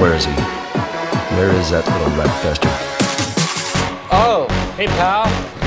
Where is he? Where is that little rat bastard? Oh, hey pal.